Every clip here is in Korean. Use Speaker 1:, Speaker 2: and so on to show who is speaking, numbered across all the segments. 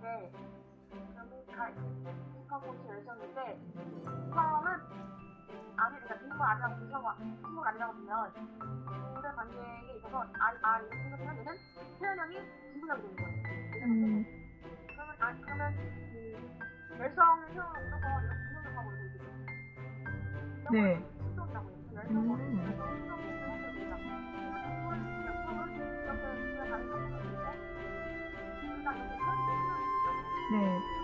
Speaker 1: 때 그러니까 인컴포스 열정인데 인컴은 아니 그러니까 인컴 아니라고 인컴 인컴 아니라고 보면 인물 관계에 있어서 아, 아 이렇게 생각하면 얘는 표현형이 진부적이 되는 거예요.
Speaker 2: 음.
Speaker 1: 그러면 아 그러면 그 열성형 이런 거 이렇게 분석하고 있거든요.
Speaker 2: 네.
Speaker 1: 신동이라고 해요. 열성으로
Speaker 2: 네.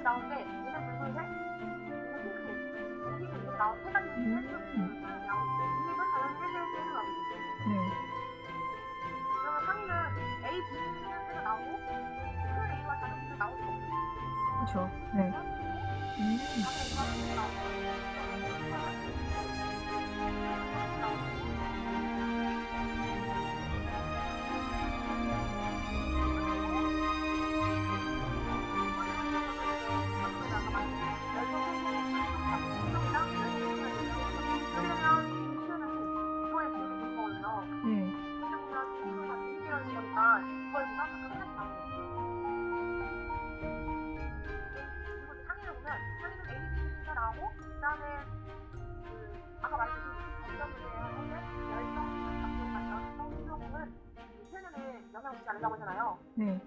Speaker 1: 이렇게 나오는데 얘는 붉은색 얘는 핑크색 여기서 이렇게 나온 세 가지 색깔이 나오는데 이름은 당연히 1대1로 나오겠죠
Speaker 2: 네.
Speaker 1: 그러면 상위는 A, B가 나오고 큰 A와
Speaker 2: 그렇죠. 네. 음.
Speaker 1: 않는다고 하잖아요.
Speaker 2: 네.